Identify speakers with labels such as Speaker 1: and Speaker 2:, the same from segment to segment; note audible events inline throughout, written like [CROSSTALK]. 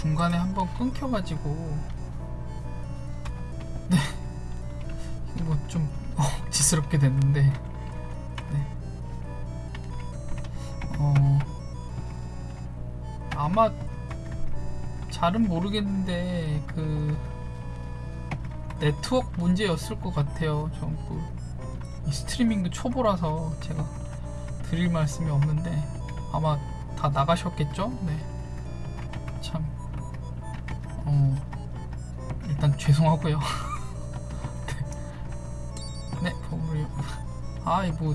Speaker 1: 중간에 한번 끊겨가지고 네 이거 좀 억지스럽게 됐는데 네. 어 아마 잘은 모르겠는데 그 네트워크 문제였을 것 같아요. 전그 스트리밍도 초보라서 제가 드릴 말씀이 없는데 아마 다 나가셨겠죠? 네. 참, 어, 일단 죄송하고요. [LAUGHS] 네, 네 버블이, 아, 이 뭐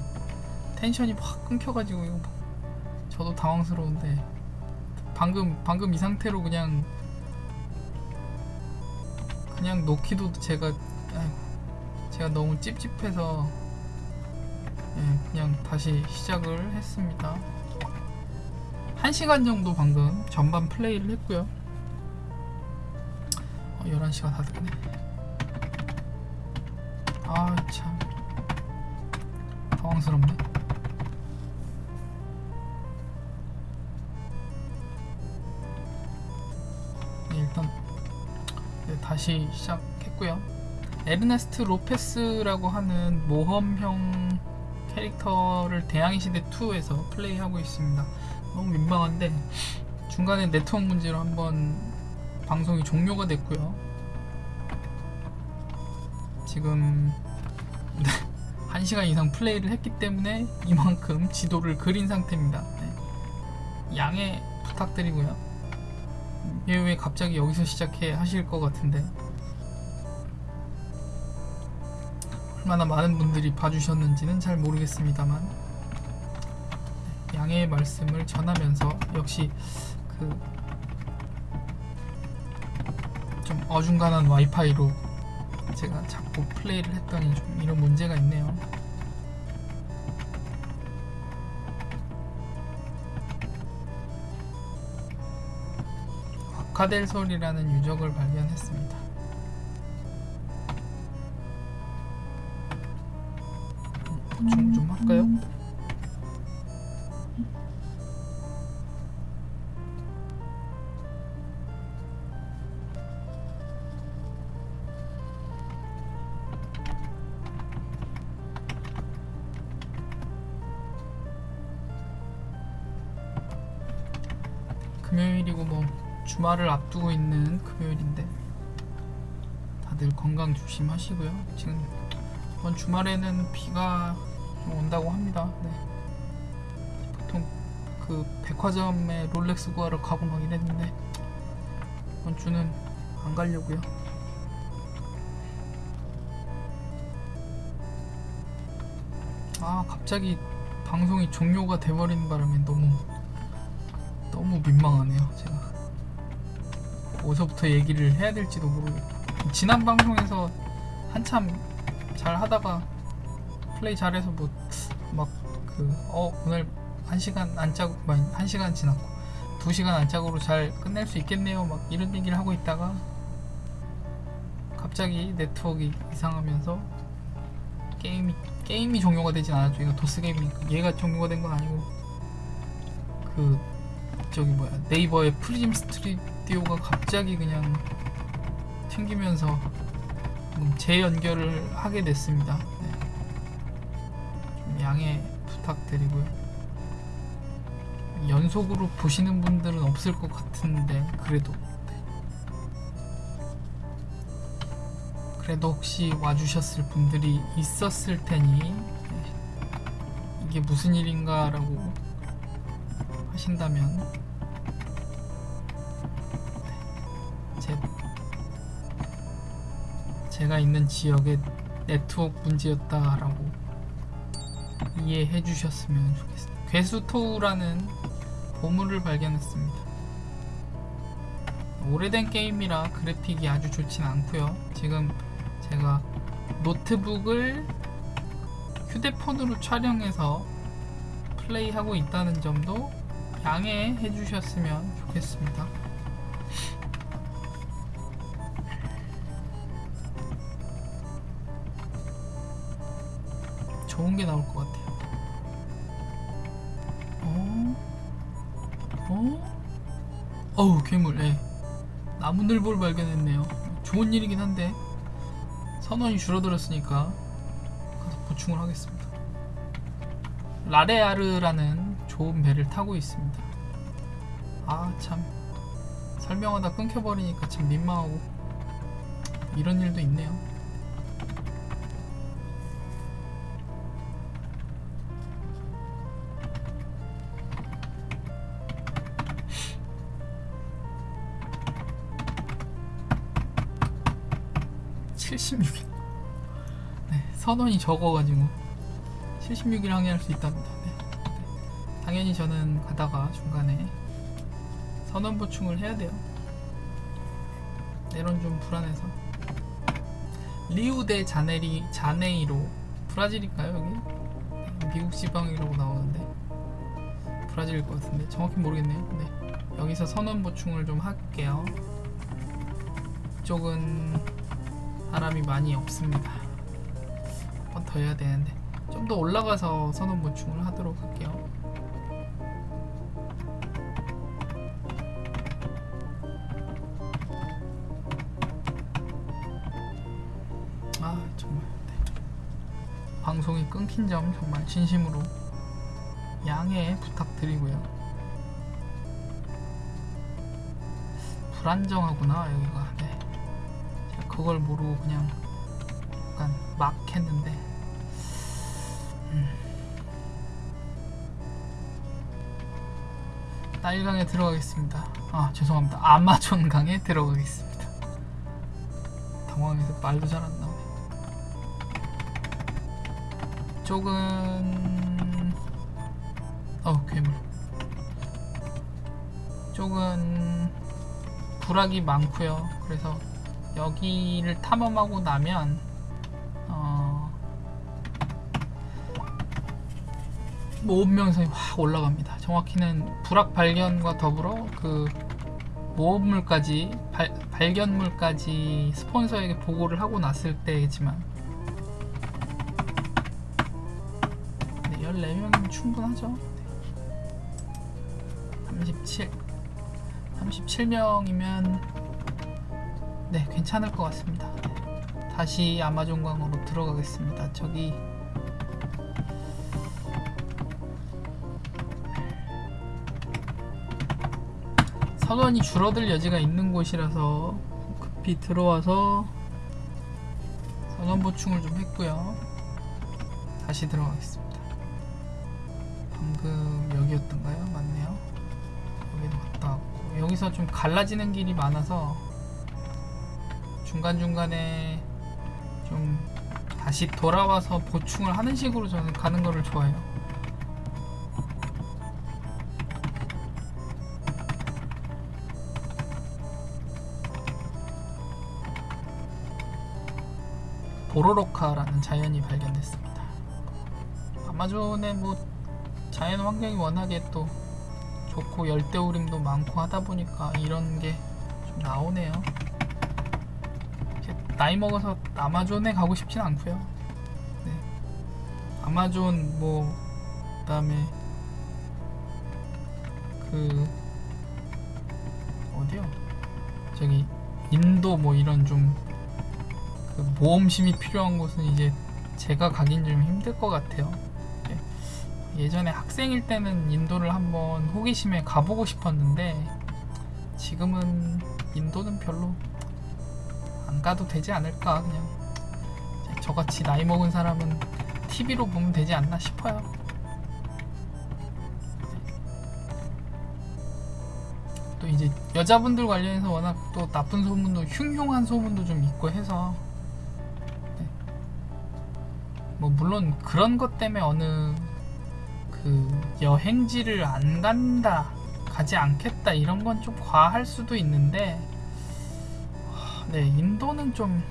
Speaker 1: 텐션이 확 끊겨가지고 이거 뭐 저도 당황스러운데 방금 방금 이 상태로 그냥 그냥 놓기도 제가 제가 너무 찝찝해서 예, 그냥 다시 시작을 했습니다. 1시간 정도 방금 전반 플레이를 했고요. 어, 11시가 다 됐네. 아, 참. 당황스럽네. 네, 일단 네, 다시 시작했고요. 에르네스트 로페스라고 하는 모험형 캐릭터를 대항해 시대 2에서 플레이하고 있습니다. 너무 민망한데 중간에 네트워크 문제로 한번 방송이 종료가 됐고요. 지금 [LAUGHS] 1시간 이상 플레이를 했기 때문에 이만큼 지도를 그린 상태입니다. 네. 양해 부탁드리고요. 왜, 왜 갑자기 여기서 시작해 하실 것 같은데 얼마나 많은 분들이 봐주셨는지는 잘 모르겠습니다만 네, 양해의 말씀을 전하면서 역시 그 좀 어중간한 와이파이로 제가 자꾸 플레이를 했더니 좀 이런 문제가 있네요. 과카델솔이라는 유적을 발견했습니다. 보충 좀 할까요? 주말을 앞두고 있는 금요일인데 다들 건강 조심하시고요. 지금 이번 주말에는 비가 좀 온다고 합니다. 네. 보통 그 백화점에 롤렉스 구하러 가고 막 이랬는데 이번 주는 안 가려고요. 아 갑자기 방송이 종료가 돼버리는 바람에 너무 너무 민망하네요. 제가 어디서부터 얘기를 해야 될지도 모르겠고. 지난 방송에서 한참 잘 하다가 플레이 잘해서 뭐 막 그 어 오늘 한 시간 안짝한 시간 지났고 두 시간 안짝으로 잘 끝낼 수 있겠네요. 막 이런 얘기를 하고 있다가 갑자기 네트워크 이상하면서 게임이 게임이 종료가 되진 않았죠. 이거 도스 게임이니까 얘가 종료가 된 건 아니고 그 저기 뭐야. 네이버의 프리즘 스튜디오가 갑자기 그냥 튕기면서 음, 재연결을 하게 됐습니다. 네. 좀 양해 부탁드리고요. 연속으로 보시는 분들은 없을 것 같은데 그래도 네. 그래도 혹시 와주셨을 분들이 있었을 테니 네. 이게 무슨 일인가 라고 하신다면 제가 있는 지역의 네트워크 문제였다라고 이해해 주셨으면 좋겠습니다. 괴수토우라는 보물을 발견했습니다. 오래된 게임이라 그래픽이 아주 좋진 않고요. 지금 제가 노트북을 휴대폰으로 촬영해서 플레이하고 있다는 점도 양해해 주셨으면 좋겠습니다. 좋은 게 나올 것 같아요. 어? 어? 어우 괴물. 예. 나무늘보를 발견했네요. 좋은 일이긴 한데 선원이 줄어들었으니까 가서 보충을 하겠습니다. 라레아르라는 좋은 배를 타고 있습니다. 아 참 설명하다 끊겨버리니까 참 민망하고 이런 일도 있네요. (76일) 네, 선원이 적어가지고 76일 항해할 수 있답니다. 네. 네. 당연히 저는 가다가 중간에 선원 보충을 해야 돼요. 내론 좀 불안해서. 리우데 자네리 자네이로 브라질일까요 여기? 네, 미국 지방이라고 나오는데 브라질일 것 같은데 정확히 모르겠네요. 네. 여기서 선원 보충을 좀 할게요. 이쪽은 사람이 많이 없습니다. 한 번 더 해야 되는데 좀 더 올라가서 선원 보충을 하도록 할게요. 아 정말 네. 방송이 끊긴 점 정말 진심으로 양해 부탁드리고요. 불안정하구나 여기가. 그걸 모르고 그냥 약간 막 했는데. 음. 나일강에 들어가겠습니다. 아 죄송합니다. 아마존 강에 들어가겠습니다. 당황해서 말도 잘 안 나오네. 쪽은 어 괴물. 쪽은 부락이 많고요. 그래서 여기를 탐험하고 나면 어, 모험 명성이 확 올라갑니다. 정확히는 불악 발견과 더불어 그 모험물까지 발, 발견물까지 스폰서에게 보고를 하고 났을 때지만 네, 14명이면 충분하죠. 37 37명이면 네 괜찮을 것 같습니다. 다시 아마존강으로 들어가겠습니다. 저기 선원이 줄어들 여지가 있는 곳이라서 급히 들어와서 선원 보충을 좀 했고요. 다시 들어가겠습니다. 방금 여기였던가요? 맞네요. 여기도 갔다 왔고 여기서 좀 갈라지는 길이 많아서 중간중간에 좀 다시 돌아와서 보충을 하는 식으로 저는 가는 거를 좋아해요. 보로로카라는 자연이 발견됐습니다. 아마존의 뭐 자연 환경이 워낙에 또 좋고 열대우림도 많고 하다 보니까 이런 게 좀 나오네요. 나이 먹어서 아마존에 가고 싶진 않고요. 네. 아마존 뭐 그다음에 그 어디요? 저기 인도 뭐 이런 좀 그 모험심이 필요한 곳은 이제 제가 가긴 좀 힘들 것 같아요. 네. 예전에 학생일 때는 인도를 한번 호기심에 가보고 싶었는데 지금은 인도는 별로 안 가도 되지 않을까 그냥 저같이 나이 먹은 사람은 TV로 보면 되지 않나 싶어요. 또 이제 여자분들 관련해서 워낙 또 나쁜 소문도 흉흉한 소문도 좀 있고 해서 네. 뭐 물론 그런 것 때문에 어느 그 여행지를 안 간다 가지 않겠다 이런 건 좀 과할 수도 있는데 하, 네 인도는 좀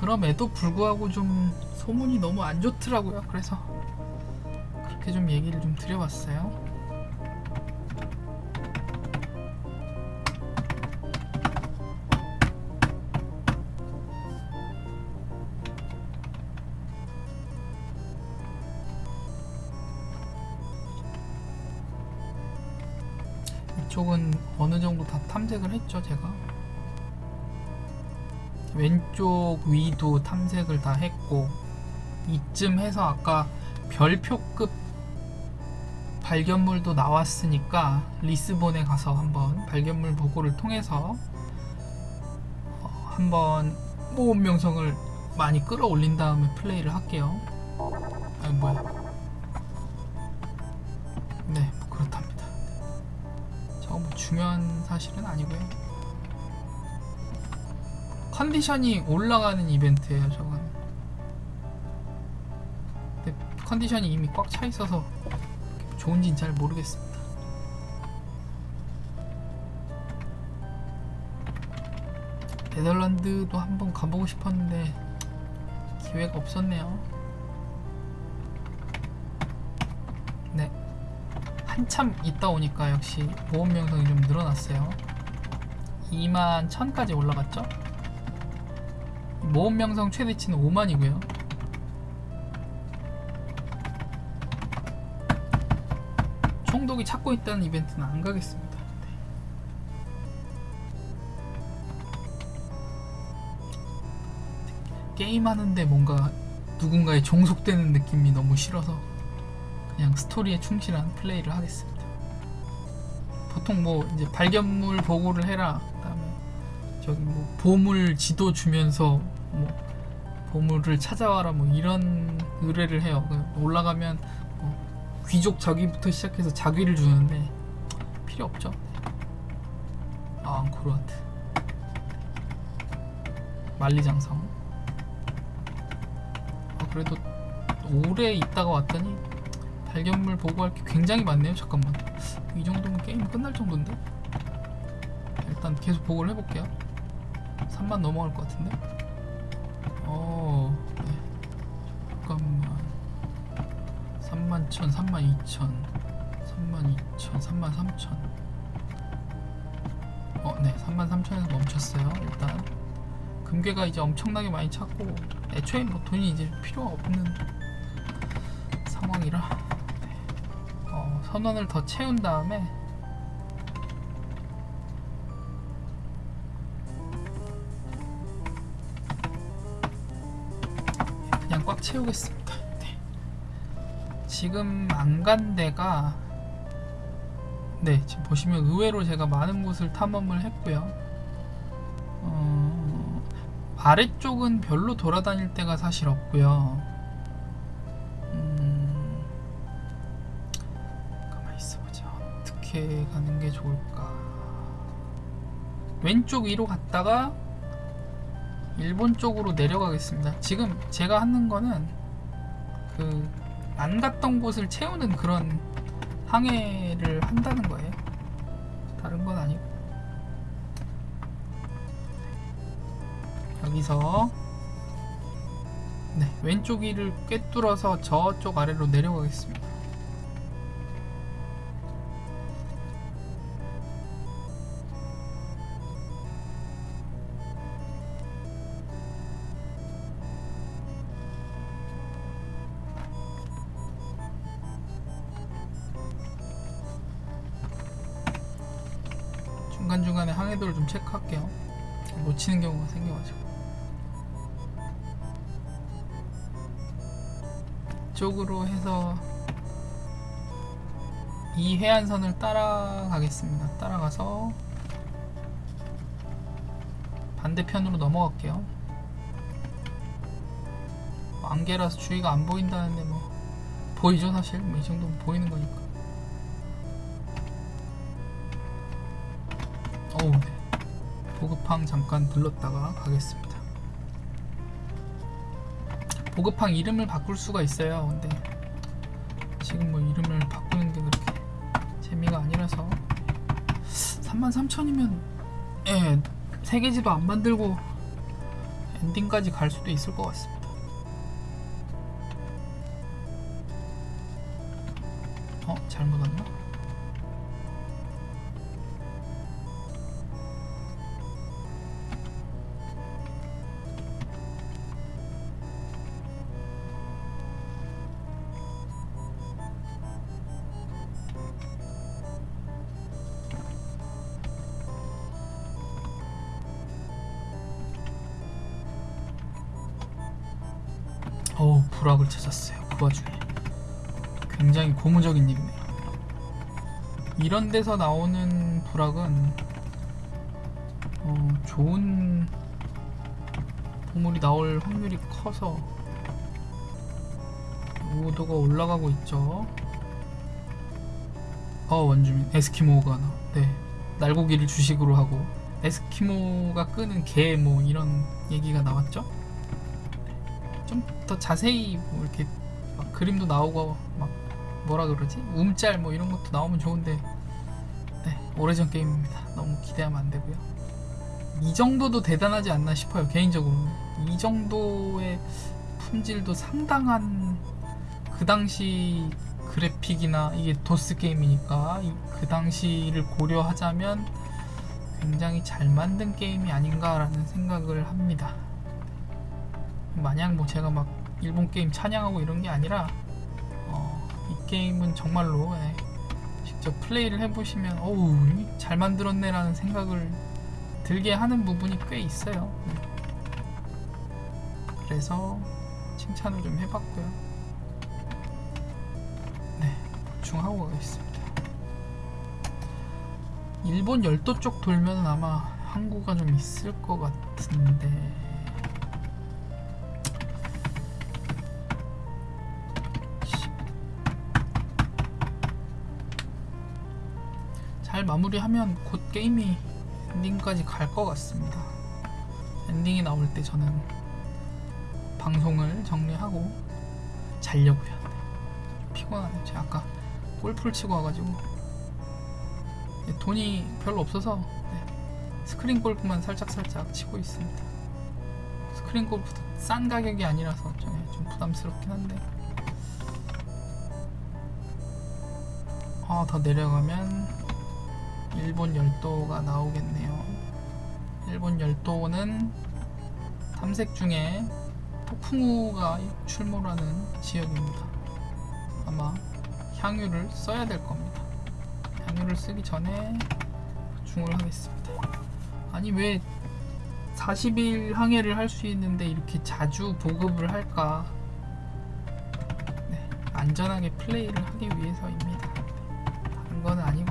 Speaker 1: 그럼에도 불구하고 좀 소문이 너무 안 좋더라고요. 그래서 그렇게 좀 얘기를 좀 드려봤어요. 이쪽은 어느 정도 다 탐색을 했죠 제가 왼쪽 위도 탐색을 다 했고 이쯤 해서 아까 별표급 발견물도 나왔으니까 리스본에 가서 한번 발견물 보고를 통해서 어, 한번 모험 명성을 많이 끌어올린 다음에 플레이를 할게요. 아 뭐야? 네, 뭐 그렇답니다. 저거 뭐 중요한 사실은 아니고요. 컨디션이 올라가는 이벤트예요, 저건. 근데 컨디션이 이미 꽉 차 있어서 좋은지는 잘 모르겠습니다. 네덜란드도 한번 가보고 싶었는데 기회가 없었네요. 네. 한참 있다 오니까 역시 보험 명성이 좀 늘어났어요. 2만 1000까지 올라갔죠? 모험 명성 최대치는 5만이고요. 총독이 찾고 있다는 이벤트는 안 가겠습니다. 네. 게임하는데 뭔가 누군가에 종속되는 느낌이 너무 싫어서 그냥 스토리에 충실한 플레이를 하겠습니다. 보통 뭐 이제 발견물 보고를 해라. 그다음에 저기 뭐 보물 지도 주면서 뭐 보물을 찾아와라 뭐 이런 의뢰를 해요. 그 올라가면 뭐 귀족 자귀부터 시작해서 자귀를 주는데 필요 없죠. 아 앙코르와트 만리장성. 아, 그래도 오래 있다가 왔더니 발견물 보고할 게 굉장히 많네요. 잠깐만. 이 정도면 게임 끝날 정도인데? 일단 계속 보고를 해볼게요. 3만 넘어갈 것 같은데? 어, 네. 잠깐만. 3만 1천, 3만 2천, 3만 2천, 3만 3천. 어, 네. 3만 3천에서 멈췄어요. 일단. 금괴가 이제 엄청나게 많이 찾고, 애초에 뭐 돈이 이제 필요가 없는 상황이라. 네. 어, 선원을 더 채운 다음에 채우겠습니다. 네. 지금 안 간 데가 네 지금 보시면 의외로 제가 많은 곳을 탐험을 했고요. 어, 아래쪽은 별로 돌아다닐 데가 사실 없고요. 음, 가만히 있어보자. 어떻게 가는 게 좋을까? 왼쪽 위로 갔다가 일본 쪽으로 내려가겠습니다. 지금 제가 하는 거는 그 안 갔던 곳을 채우는 그런 항해를 한다는 거예요. 다른 건 아니고. 여기서 네, 왼쪽 위를 꿰뚫어서 저쪽 아래로 내려가겠습니다. 항해도를 좀 체크할게요. 놓치는 경우가 생겨가지고. 이쪽으로 해서 이 해안선을 따라가겠습니다. 따라가서 반대편으로 넘어갈게요. 안개라서 주위가 안 보인다는데 뭐 보이죠 사실 뭐 이 정도면 보이는 거니까. 보급항 잠깐 들렀다가 가겠습니다. 보급항 이름을 바꿀 수가 있어요. 근데 지금 뭐 이름을 바꾸는 게 그렇게 재미가 아니라서 33,000이면 예, 세계지도 안 만들고 엔딩까지 갈 수도 있을 것 같습니다. 오 불악을 찾았어요 그 와중에. 굉장히 고무적인 일이네요. 이런 데서 나오는 불악은 어, 좋은 보물이 나올 확률이 커서 오도가 올라가고 있죠. 어 원주민 에스키모가 나. 네. 날고기를 주식으로 하고 에스키모가 끄는 개 뭐 이런 얘기가 나왔죠 좀 더 자세히 뭐 이렇게 막 그림도 나오고 막 뭐라 그러지? 움짤 뭐 이런 것도 나오면 좋은데 네 오래전 게임입니다. 너무 기대하면 안 되고요. 이 정도도 대단하지 않나 싶어요 개인적으로는. 이 정도의 품질도 상당한 그 당시 그래픽이나 이게 도스 게임이니까 이- 그 당시를 고려하자면 굉장히 잘 만든 게임이 아닌가라는 생각을 합니다. 마냥 뭐 제가 막 일본 게임 찬양하고 이런 게 아니라 어, 이 게임은 정말로 예, 직접 플레이를 해보시면 어우 이잘 만들었네 라는 생각을 들게 하는 부분이 꽤 있어요. 네. 그래서 칭찬을 좀 해봤고요. 네, 보충하고 가겠습니다. 일본 열도 쪽 돌면 아마 항구가 좀 있을 것 같은데 마무리하면 곧 게임이 엔딩까지 갈 것 같습니다. 엔딩이 나올 때 저는 방송을 정리하고 자려고요. 좀 피곤하네요. 제가 아까 골프를 치고 와가지고 네, 돈이 별로 없어서 네, 스크린 골프만 살짝 살짝 치고 있습니다. 스크린 골프도 싼 가격이 아니라서 좀, 좀 부담스럽긴 한데 아, 더 내려가면 일본 열도가 나오겠네요. 일본 열도는 탐색 중에 폭풍우가 출몰하는 지역입니다. 아마 향유를 써야 될 겁니다. 향유를 쓰기 전에 보충을 하겠습니다. 아니 왜 40일 항해를 할 수 있는데 이렇게 자주 보급을 할까? 네, 안전하게 플레이를 하기 위해서입니다. 다른 건 아니고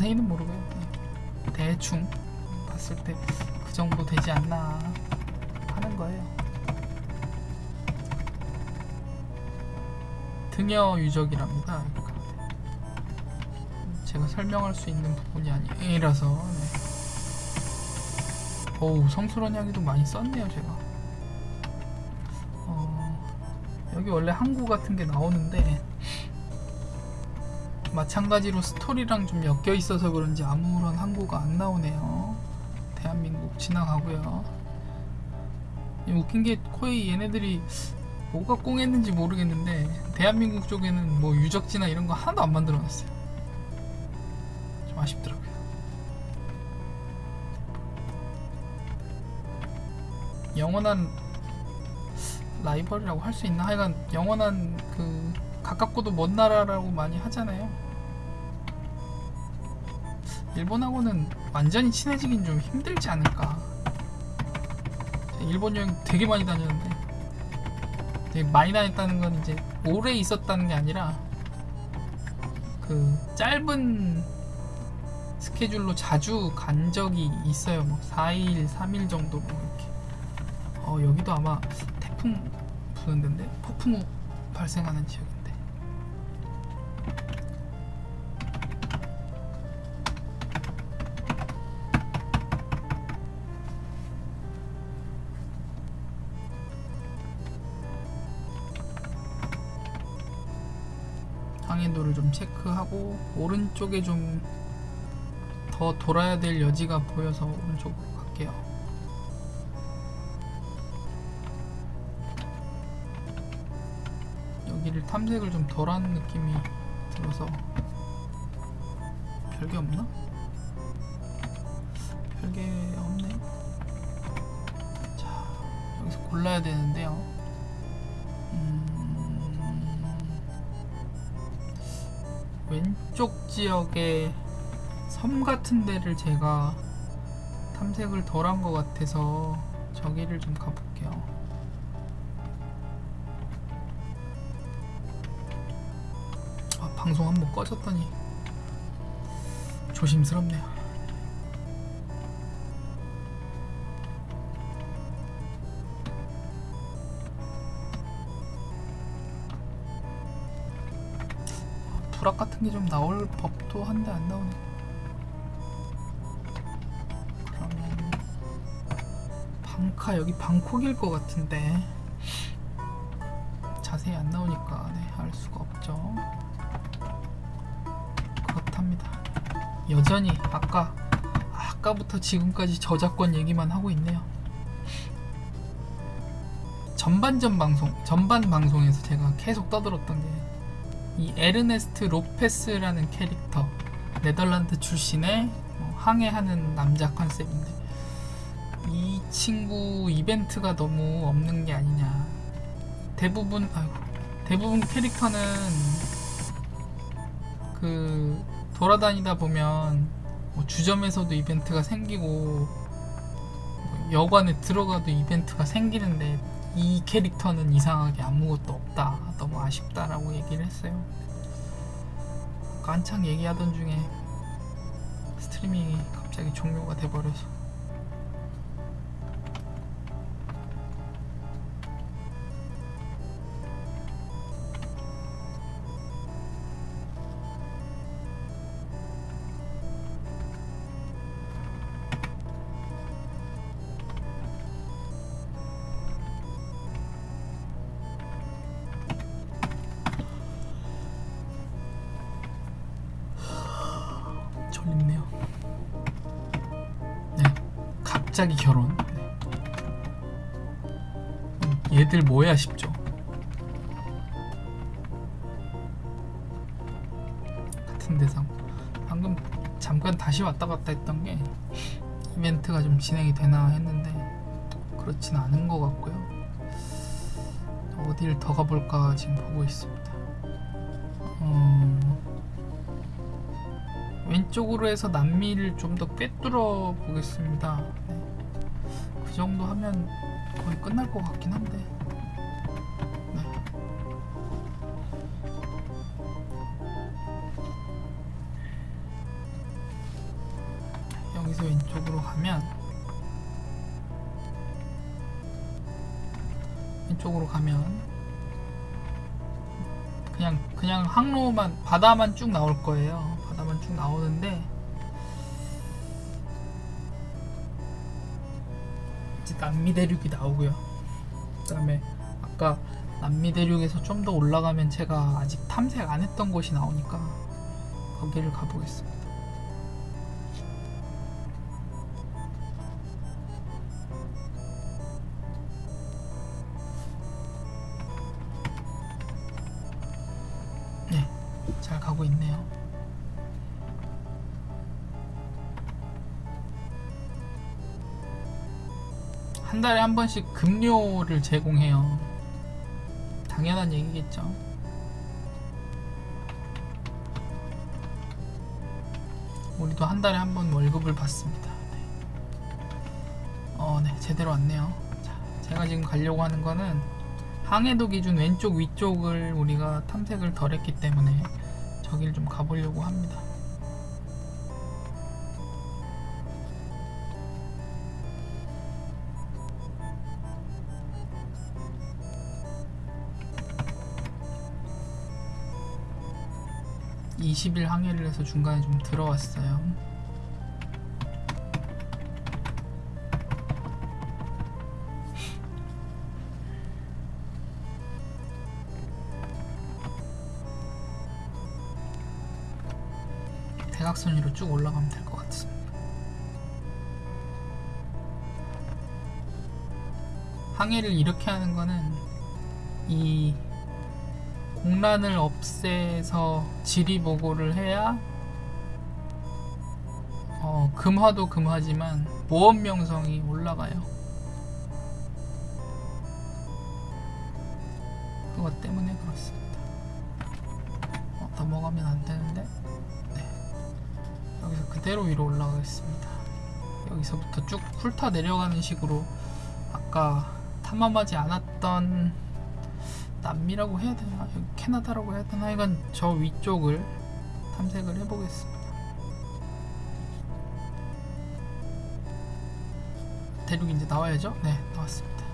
Speaker 1: 자세히는 모르고요. 네. 대충 봤을 때 그 정도 되지 않나 하는 거예요. 등여 유적이랍니다. 제가 설명할 수 있는 부분이 아니라서. 네. 어우 성스러운 향기도 많이 썼네요 제가. 어, 여기 원래 항구 같은 게 나오는데 마찬가지로 스토리랑 좀 엮여 있어서 그런지 아무런 항구가 안 나오네요. 대한민국 지나가고요. 이 웃긴 게 거의 얘네들이 뭐가 꽁했는지 모르겠는데 대한민국 쪽에는 뭐 유적지나 이런 거 하나도 안 만들어 놨어요. 좀 아쉽더라고요. 영원한 라이벌이라고 할 수 있나? 하여간 영원한 그 가깝고도 먼 나라라고 많이 하잖아요. 일본하고는 완전히 친해지긴 좀 힘들지 않을까. 일본 여행 되게 많이 다녔는데 되게 많이 다녔다는 건 이제 오래 있었다는 게 아니라 그 짧은 스케줄로 자주 간 적이 있어요. 뭐 4일, 3일 정도 뭐 이렇게. 어 여기도 아마 태풍 부는 데인데 폭풍우 발생하는 지역 좀 체크하고 오른쪽에 좀 더 돌아야 될 여지가 보여서 오른쪽으로 갈게요. 여기를 탐색을 좀덜 하는 느낌이 들어서 별게 없나? 별게 없네. 자, 여기서 골라야 되는데요. 이쪽 지역에 섬 같은 데를 제가 탐색을 덜 한 것 같아서 저기를 좀 가볼게요. 아, 방송 한번 꺼졌더니 조심스럽네요. 불악 같은 게 좀 나올 법도 한데 안 나오네. 그러면 방카 여기 방콕일 것 같은데 자세히 안 나오니까 네, 알 수가 없죠. 그렇답니다. 여전히 아까 아까부터 지금까지 저작권 얘기만 하고 있네요. 전반전 방송 전반 방송에서 제가 계속 떠들었던 게 이 에르네스트 로페스라는 캐릭터 네덜란드 출신의 뭐 항해하는 남자 컨셉인데 이 친구 이벤트가 너무 없는 게 아니냐. 대부분 아이고, 대부분 캐릭터는 그 돌아다니다 보면 뭐 주점에서도 이벤트가 생기고 뭐 여관에 들어가도 이벤트가 생기는데 이 캐릭터는 이상하게 아무것도 없다. 너무 아쉽다라고 얘기를 했어요. 한창 얘기하던 중에 스트리밍이 갑자기 종료가 돼버려서 졸립네요. 네, 갑자기 결혼. 네. 음, 얘들 뭐야 싶죠. 같은 대상. 방금 잠깐 다시 왔다 갔다 했던 게 이벤트가 좀 진행이 되나 했는데 그렇진 않은 것 같고요. 어디를 더 가볼까 지금 보고 있습니다. 음... 왼쪽으로 해서 남미를 좀 더 꿰뚫어 보겠습니다. 네. 그 정도 하면 거의 끝날 것 같긴 한데. 네. 여기서 왼쪽으로 가면 왼쪽으로 가면 그냥 그냥 항로만 바다만 쭉 나올 거예요. 나오는데 이제 남미 대륙이 나오고요. 그 다음에 아까 남미 대륙에서 좀 더 올라가면 제가 아직 탐색 안 했던 곳이 나오니까 거기를 가보겠습니다. 한 달에 한 번씩 급료를 제공해요. 당연한 얘기겠죠. 우리도 한 달에 한 번 월급을 받습니다. 네. 어, 네, 제대로 왔네요. 자, 제가 지금 가려고 하는 거는 항해도 기준 왼쪽 위쪽을 우리가 탐색을 덜 했기 때문에 저길 좀 가보려고 합니다. (20일) 항해를 해서 중간에 좀 들어왔어요 대각선 위로 쭉 올라가면 될 것 같습니다. 항해를 이렇게 하는 거는 이 공란을 없애서 지리 보고를 해야 어, 금화도 금화지만 모험 명성이 올라가요. 그것 때문에 그렇습니다. 어, 넘어가면 안 되는데. 그대로 위로 올라가겠습니다. 여기서부터 쭉 훑어 내려가는 식으로 아까 탐험하지 않았던 남미라고 해야 되나 캐나다라고 해야 되나 이건 저 위쪽을 탐색을 해보겠습니다. 대륙이 이제 나와야죠? 네 나왔습니다.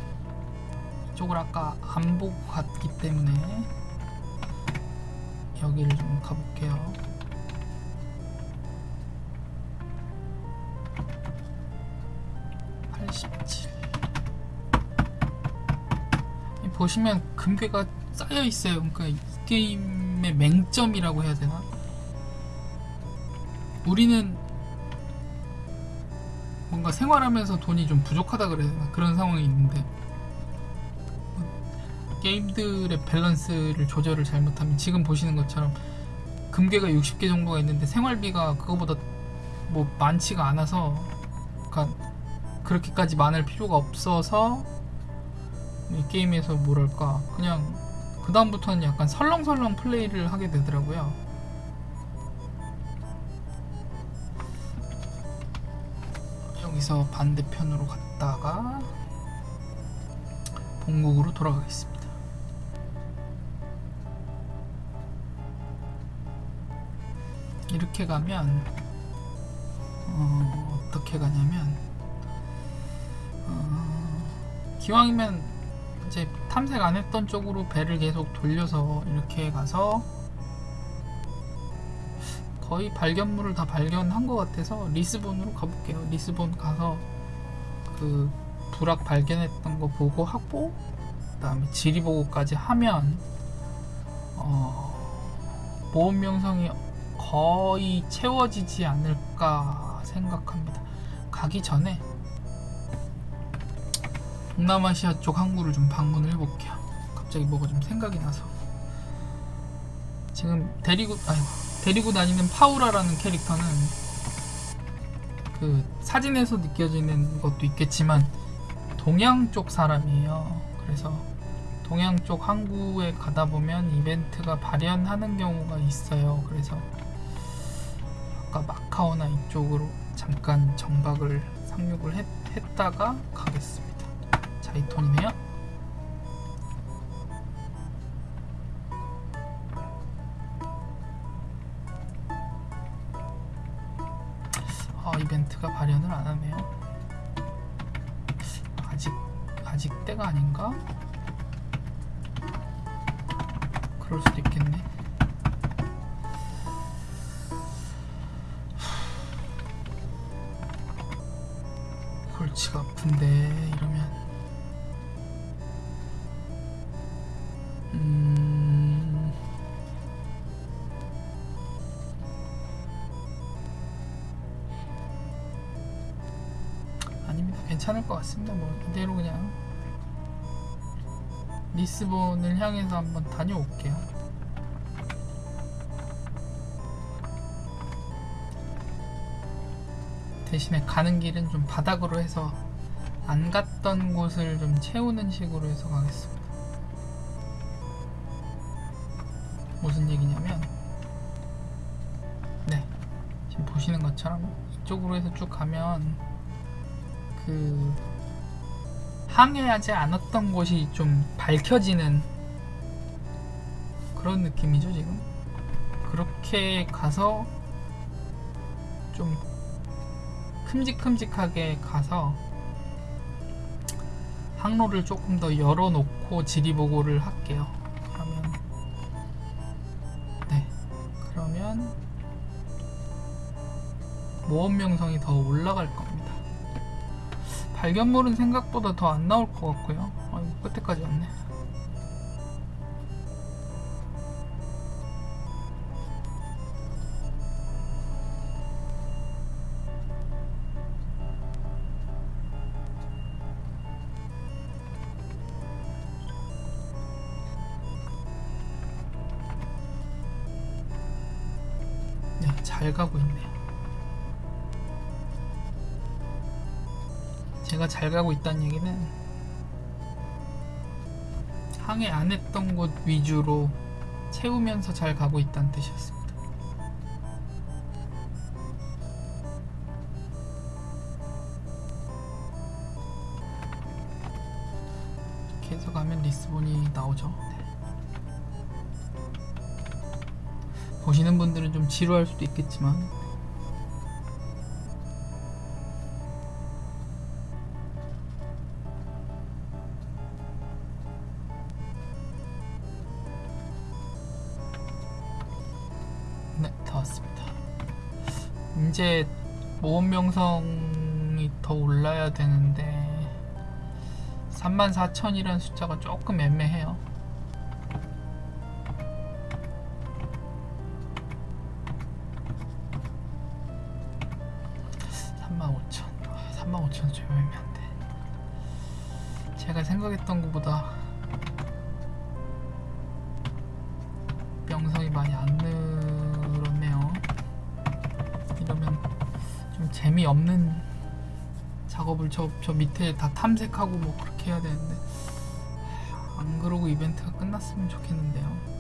Speaker 1: 이쪽을 아까 안 보고 갔기 때문에 여기를 좀 가볼게요. 보시면 금괴가 쌓여 있어요. 그러니까 이 게임의 맹점이라고 해야 되나? 우리는 뭔가 생활하면서 돈이 좀 부족하다 그래야 되나 그런 상황이 있는데 게임들의 밸런스를 조절을 잘못하면 지금 보시는 것처럼 금괴가 60개 정도가 있는데 생활비가 그거보다 뭐 많지가 않아서 그러니까 그렇게까지 많을 필요가 없어서 이 게임에서 뭐랄까 그냥 그 다음부터는 약간 설렁설렁 플레이를 하게 되더라고요. 여기서 반대편으로 갔다가 본국으로 돌아가겠습니다. 이렇게 가면 어, 어떻게 가냐면 어, 기왕이면 이제 탐색 안 했던 쪽으로 배를 계속 돌려서 이렇게 가서 거의 발견물을 다 발견한 것 같아서 리스본으로 가볼게요. 리스본 가서 그 부락 발견했던 거 보고 하고 그다음에 지리 보고까지 하면 어, 모험 명성이 거의 채워지지 않을까 생각합니다. 가기 전에 동남아시아 쪽 항구를 좀 방문을 해볼게요. 갑자기 뭐가 좀 생각이 나서 지금 데리고 아니 데리고 다니는 파우라라는 캐릭터는 그 사진에서 느껴지는 것도 있겠지만 동양 쪽 사람이에요. 그래서 동양 쪽 항구에 가다 보면 이벤트가 발현하는 경우가 있어요. 그래서 아까 마카오나 이쪽으로 잠깐 정박을 상륙을 했, 했다가 가겠습니다. 돈이네요. 아, 이벤트가 발현을 안 하네요. 아직 아직 때가 아닌가? 그럴 수도 있겠네. 골치가 아픈데 이러면 리스본을 향해서 한번 다녀올게요. 대신에 가는 길은 좀 바닥으로 해서 안 갔던 곳을 좀 채우는 식으로 해서 가겠습니다. 무슨 얘기냐면 네 지금 보시는 것처럼 이쪽으로 해서 쭉 가면 그 항해하지 않았던 곳이 좀 밝혀지는 그런 느낌이죠 지금? 그렇게 가서 좀 큼직큼직하게 가서 항로를 조금 더 열어놓고 지리보고를 할게요. 그러면 네. 그러면 모험 명성이 더 올라갈 겁니다 발견물은 생각보다 더 안 나올 것 같고요 아이고 끝에까지 왔네 네, 잘 가고 있네요. 내가 잘 가고 있다는 얘기는 항해 안 했던 곳 위주로 채우면서 잘 가고 있다는 뜻이었습니다. 계속 가면 리스본이 나오죠. 네. 보시는 분들은 좀 지루할 수도 있겠지만 이제 모험 명성이 더 올라야 되는데 34,000이라는 숫자가 조금 애매해요. 애매한데. 제가 생각했던 것보다 저, 저 밑에 다 탐색하고 뭐 그렇게 해야 되는데 안 그러고 이벤트가 끝났으면 좋겠는데요.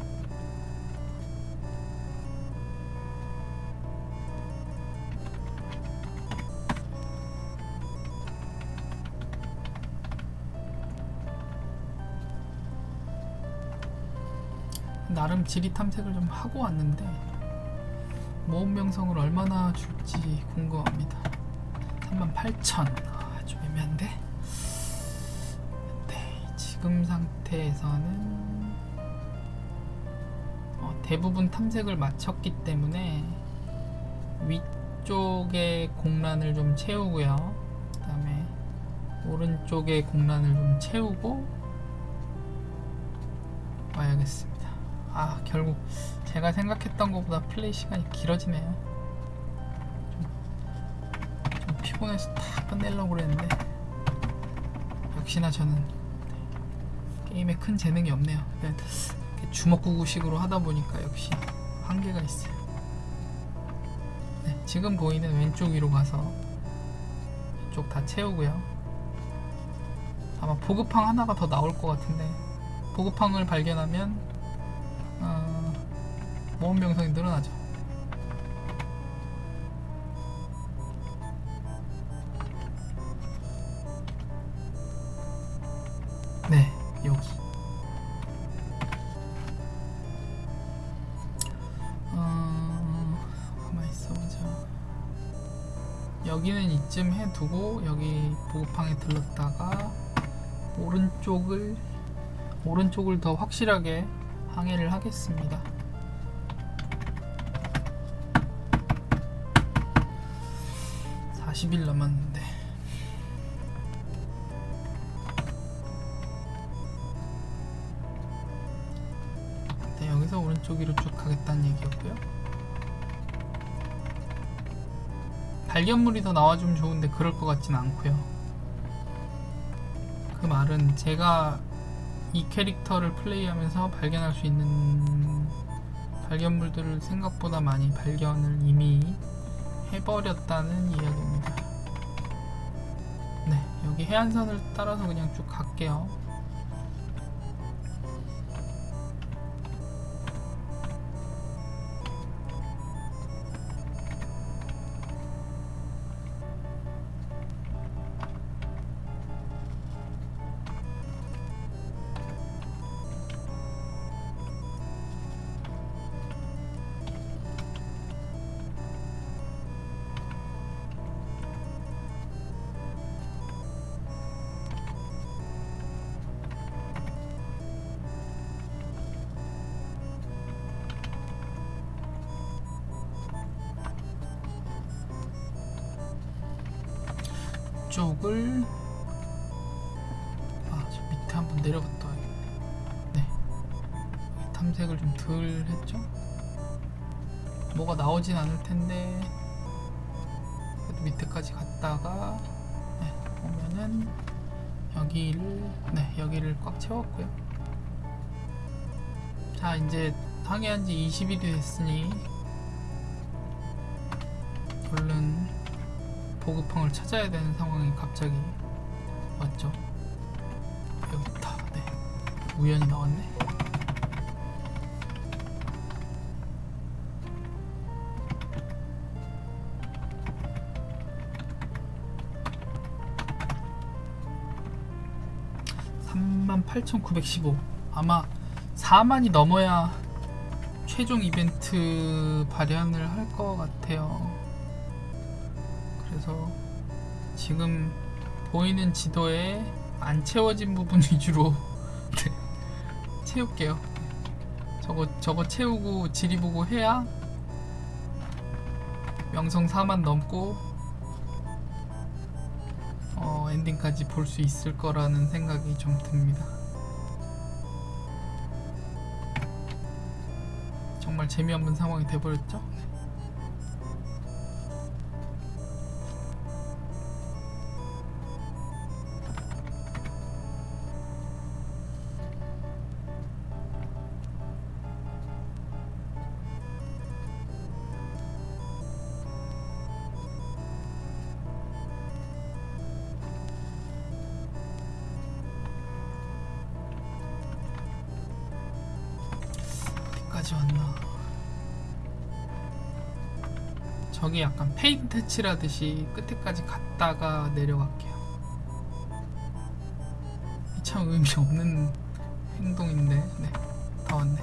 Speaker 1: 나름 지리 탐색을 좀 하고 왔는데 모험 명성을 얼마나 줄지 궁금합니다. 38,000. 애매한데? 네, 지금 상태에서는 어, 대부분 탐색을 마쳤기 때문에 위쪽에 공란을 좀 채우고요. 그 다음에 오른쪽에 공란을 좀 채우고 와야겠습니다. 아, 결국 제가 생각했던 것보다 플레이 시간이 길어지네요. 좀 피곤해서 다 끝내려고 그랬는데 역시나 저는 게임에 큰 재능이 없네요. 주먹구구식으로 하다 보니까 역시 한계가 있어요. 네, 지금 보이는 왼쪽 위로 가서 이쪽 다 채우고요. 아마 보급항 하나가 더 나올 것 같은데 보급항을 발견하면 어, 모험 명성이 늘어나죠. 이쯤 해두고 여기 보급항에 들렀다가 오른쪽을 오른쪽을 더 확실하게 항해를 하겠습니다. (40일) 남았는데 네, 여기서 오른쪽 위로 쭉 가겠다는 얘기였고요. 발견물이 더 나와주면 좋은데 그럴 것 같진 않고요. 그 말은 제가 이 캐릭터를 플레이하면서 발견할 수 있는 발견물들을 생각보다 많이 발견을 이미 해버렸다는 이야기입니다. 네, 여기 해안선을 따라서 그냥 쭉 갈게요. 항해한 지 20일이 됐으니 얼른 보급항을 찾아야 되는 상황이 갑자기 왔죠. 여기 있다. 네. 우연히 나왔네. 48,915 아마 4만이 넘어야 최종 이벤트 발현을 할 것 같아요 그래서 지금 보이는 지도에 안 채워진 부분 위주로 [LAUGHS] 네, 채울게요 저거 저거 채우고 지리 보고 해야 명성 4만 넘고 어, 엔딩까지 볼 수 있을 거라는 생각이 좀 듭니다. 정말 재미없는 상황이 돼버렸죠? 약간 페인트 칠하듯이 끝에까지 갔다가 내려갈게요. 이참 의미 없는 행동인데, 네, 다 왔네.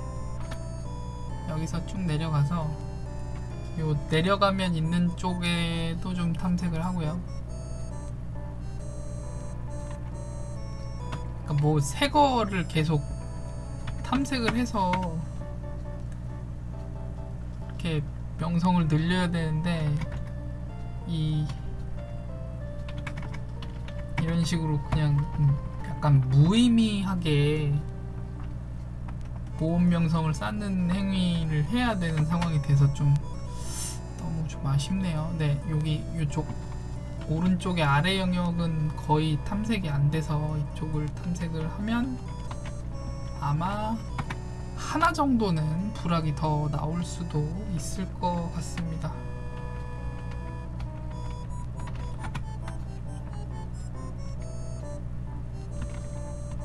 Speaker 1: 여기서 쭉 내려가서 요 내려가면 있는 쪽에도 좀 탐색을 하고요. 그러니까 뭐 새 거를 계속 탐색을 해서 명성을 늘려야 되는데 이 이런 식으로 그냥 음, 약간 무의미하게 모험 명성을 쌓는 행위를 해야 되는 상황이 돼서 좀 너무 좀 아쉽네요. 네, 여기 이쪽 오른쪽의 아래 영역은 거의 탐색이 안 돼서 이쪽을 탐색을 하면 아마 하나 정도는 부락이 더 나올 수도 있을 것 같습니다.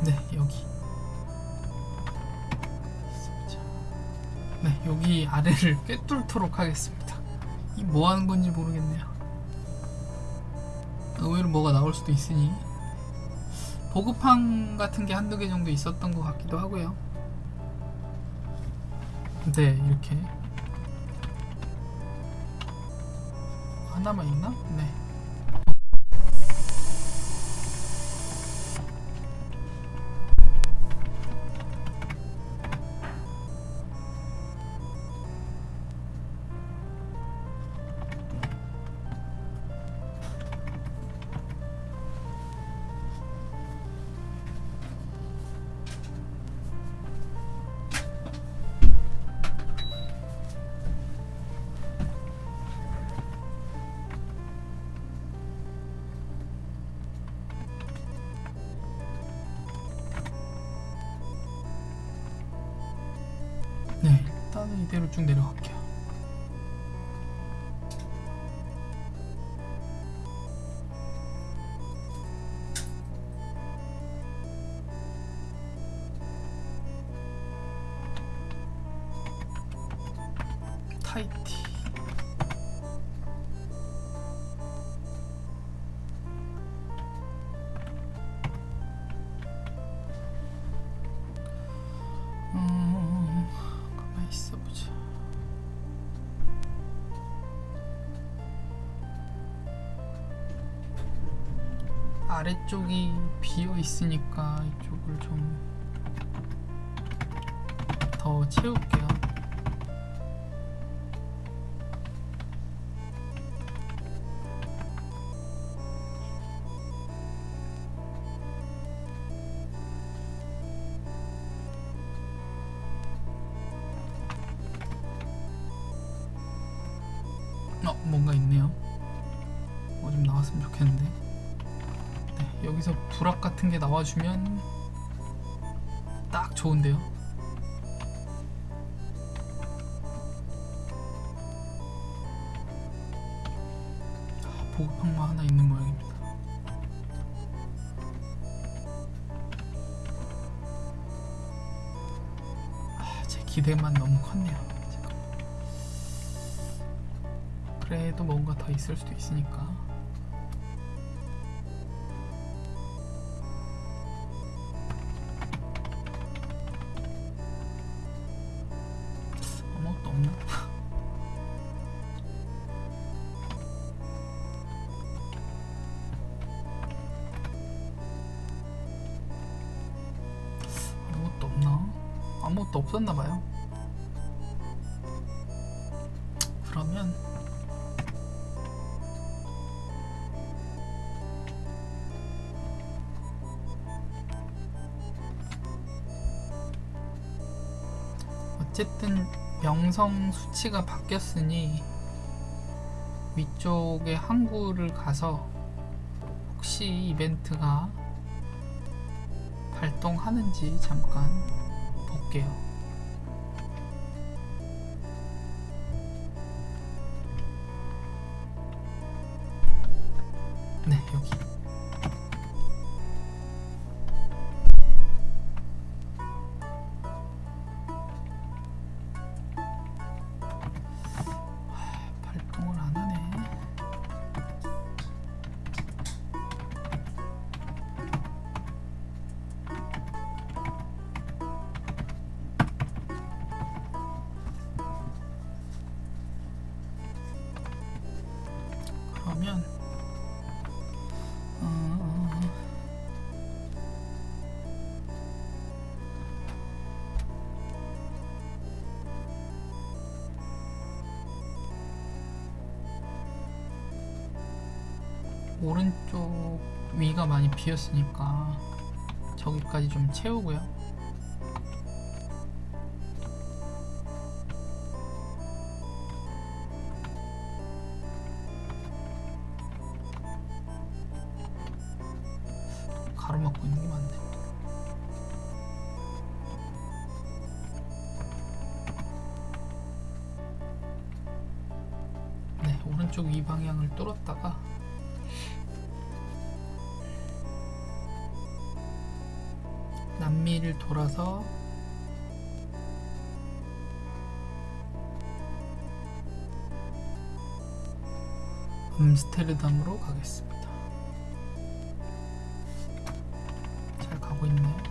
Speaker 1: 네, 여기. 네, 여기 아래를 [LAUGHS] 꿰뚫도록 하겠습니다. 이 뭐 하는 건지 모르겠네요. 의외로 뭐가 나올 수도 있으니 보급함 같은 게 한두 개 정도 있었던 것 같기도 하고요. 네, 이렇게 하나만 있나? 네. 네, 타이티. 음, 가만히 있어보자. 아래쪽이 비어 있으니까 이쪽을 좀 더 채울게요. 같은 게 나와주면 딱 좋은데요. 아, 보급항만 하나 있는 모양입니다. 아, 제 기대만 너무 컸네요. 그래도 뭔가 더 있을 수도 있으니까. 없었나봐요 그러면 어쨌든 명성 수치가 바뀌었으니 위쪽에 항구를 가서 혹시 이벤트가 발동하는지 잠깐 볼게요. 네, 여기. 비었으니까 저기까지 좀 채우고요. 남미를 돌아서 암스테르담으로 가겠습니다. 잘 가고 있나요?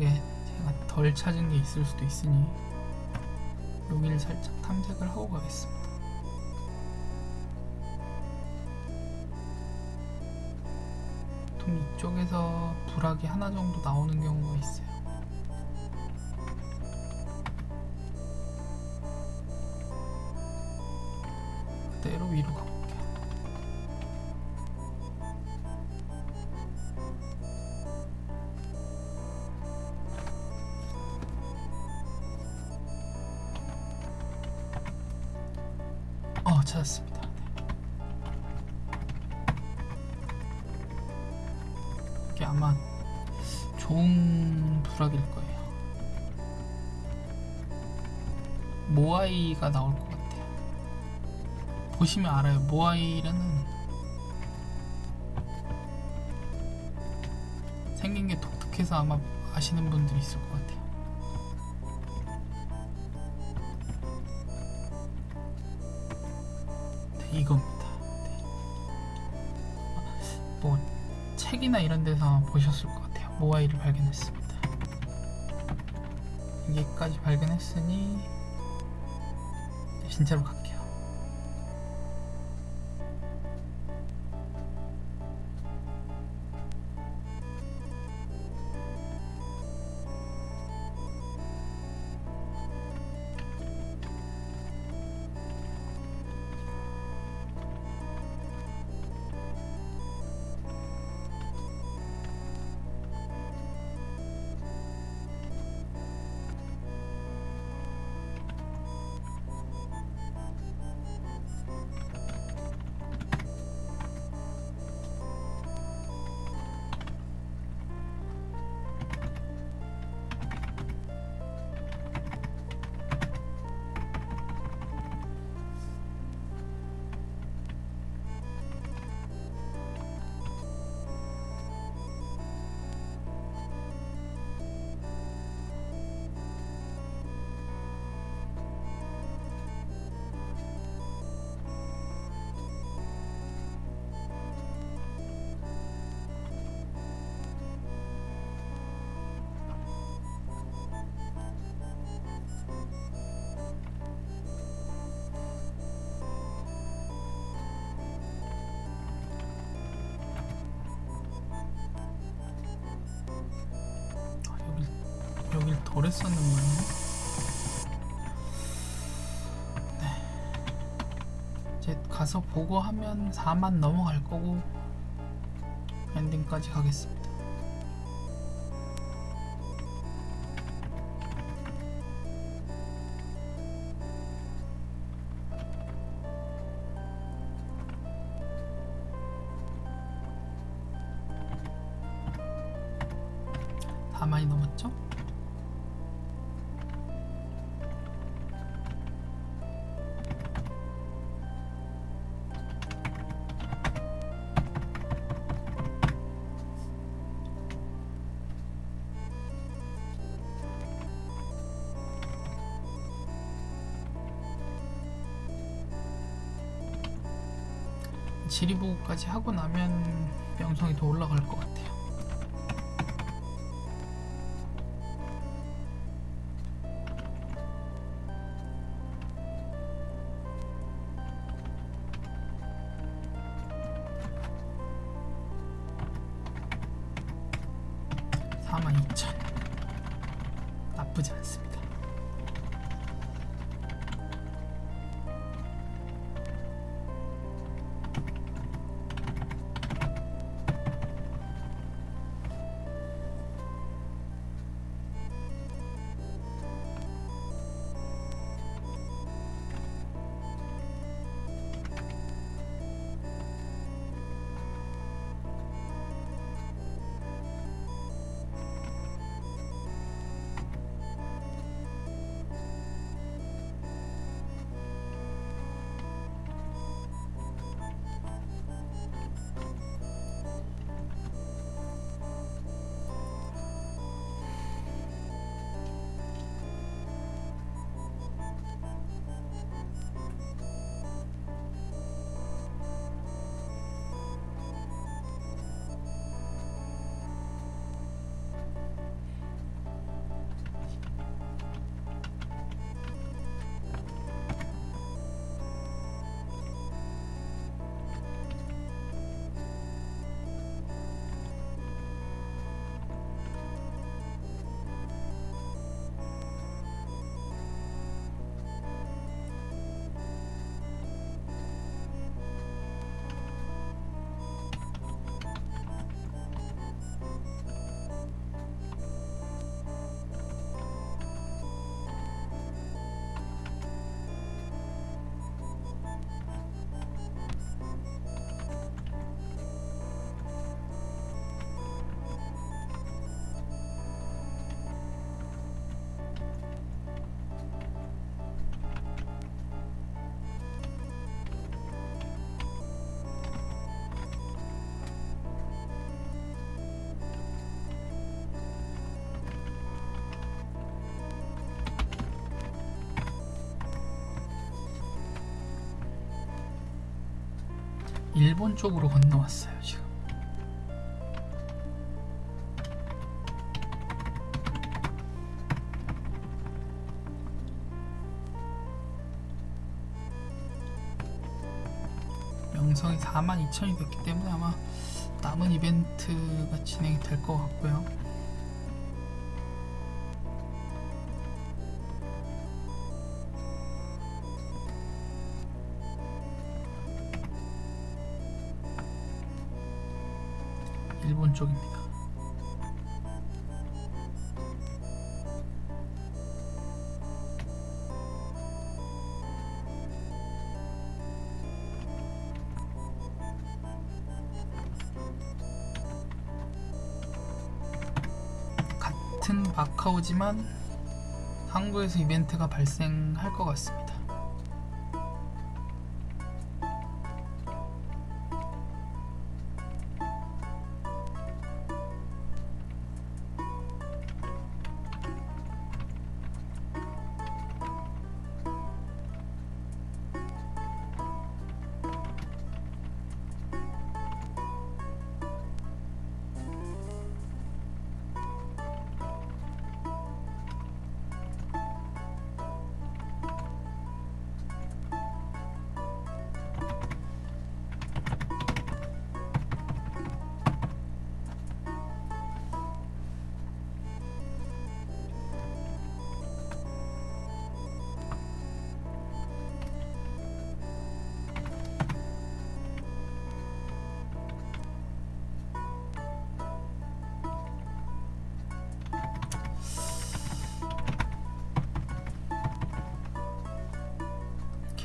Speaker 1: 왼쪽에 제가 덜 찾은 게 있을 수도 있으니 여기를 살짝 탐색을 하고 가겠습니다. 보통 이쪽에서 불악이 하나 정도 나오는 경우가 있어요. 어 찾았습니다. 이게 아마 좋은 부락일 거예요. 모아이가 나올 것 같아요. 보시면 알아요. 모아이라는 생긴 게 독특해서 아마 아시는 분들이 있을 것 같아요. 이겁니다. 네. 뭐 책이나 이런 데서 보셨을 것 같아요. 모아이를 발견했습니다. 여기까지 발견했으니 진짜로 갈 했었는 모양이네. 네 이제 가서 보고 하면 4만 넘어갈 거고 엔딩까지 가겠습니다 다 지리보고까지 하고 나면 명성이 더 올라갈 것 같아요. 일본 쪽으로 건너왔어요 지금. 명성이 42,000이 됐기 때문에 아마 남은 이벤트가 진행이 될 것 같고요. 쪽입니다. 같은 마카오지만 한국에서 이벤트가 발생할 것 같습니다.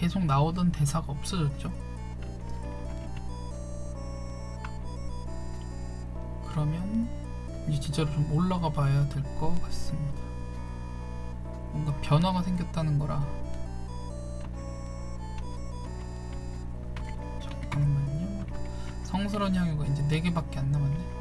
Speaker 1: 계속 나오던 대사가 없어졌죠. 그러면 이제 진짜로 좀 올라가 봐야 될 것 같습니다. 뭔가 변화가 생겼다는 거라. 잠깐만요. 성스러운 향유가 이제 4개밖에 안 남았네.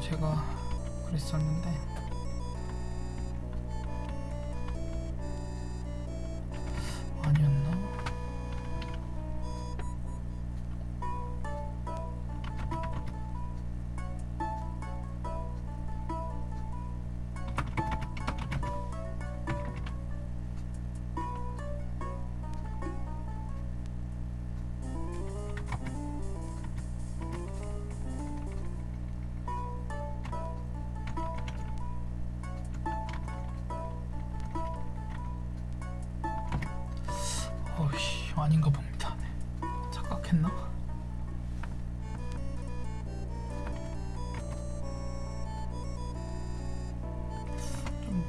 Speaker 1: 제가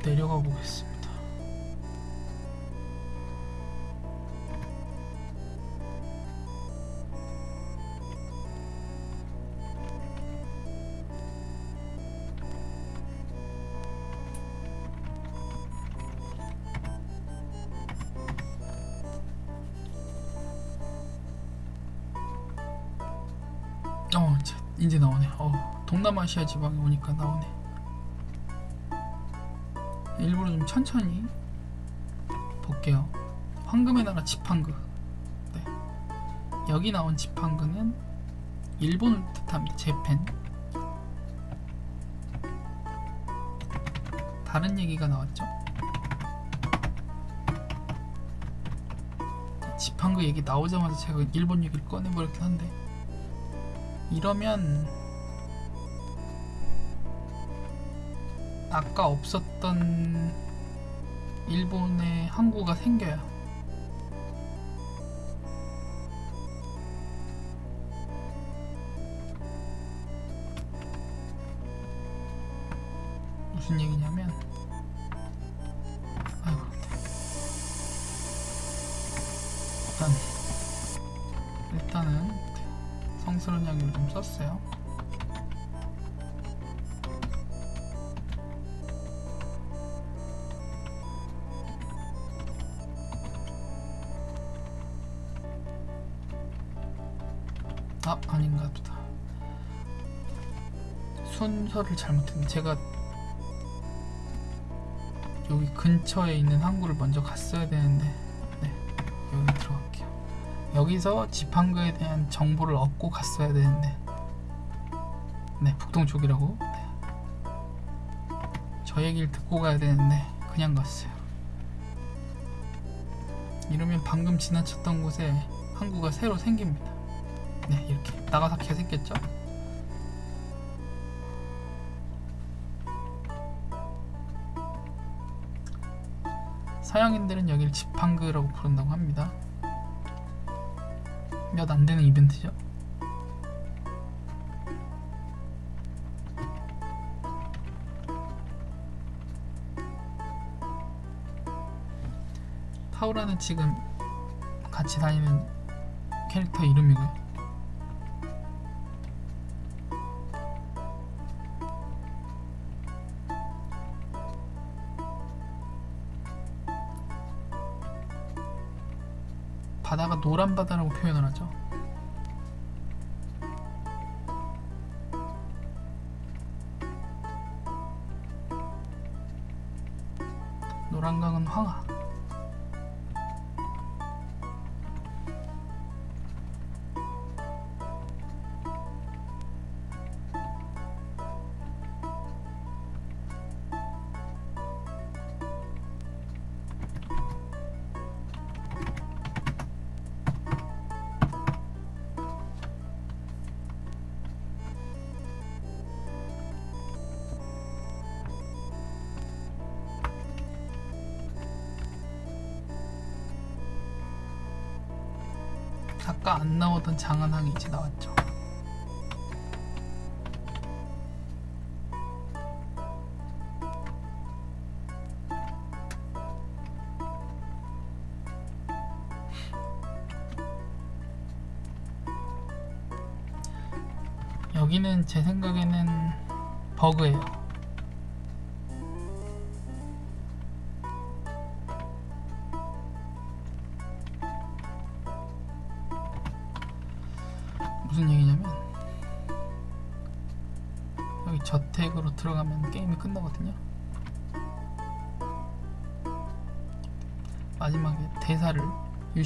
Speaker 1: 내려가 보겠습니다. 어 이제, 나오네. 어 동남아시아 지방에 오니까 나오네. 일부러 좀 천천히 볼게요. 나라 지팡그. 네. 여기 나온 지팡그는 일본을 뜻합니다. 재팬. 다른 얘기가 나왔죠. 지팡그 얘기 나오자마자 제가 일본 얘기를 꺼내버렸긴 한데 이러면 아까 없었던 일본의 항구가 생겨요. 순서를 잘못했네. 제가 여기 근처에 있는 항구를 먼저 갔어야 되는데 네 여기 들어갈게요. 여기서 지팡그에 대한 정보를 얻고 갔어야 되는데 네 북동쪽이라고 네. 저 얘기를 듣고 가야 되는데 그냥 갔어요 이러면 방금 지나쳤던 곳에 항구가 새로 생깁니다 네 이렇게 나가사키가 생겼죠 서양인들은 여기를 지팡그라고 부른다고 합니다 몇 안 되는 이벤트죠. 타우라는 지금 같이 다니는 캐릭터 이름이고요. 나오던 장안항이 이제 나왔죠. 여기는 제 생각에는 버그예요.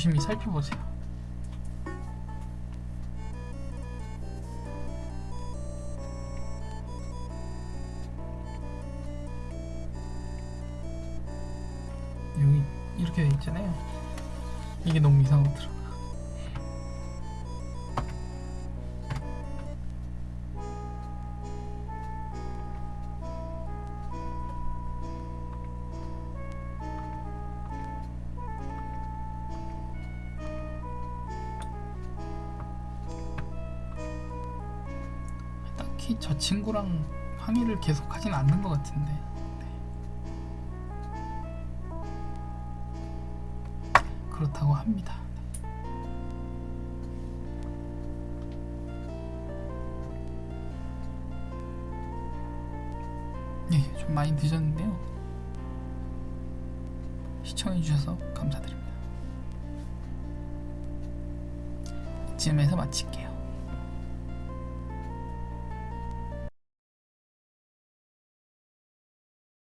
Speaker 1: 유심히 살펴보세요. 여기 이렇게 돼 있잖아요. 이게 너무 이상하더라. 친구랑 항의를 계속 하진 않는 것 같은데 네. 그렇다고 합니다 예, 좀 많이 늦었는데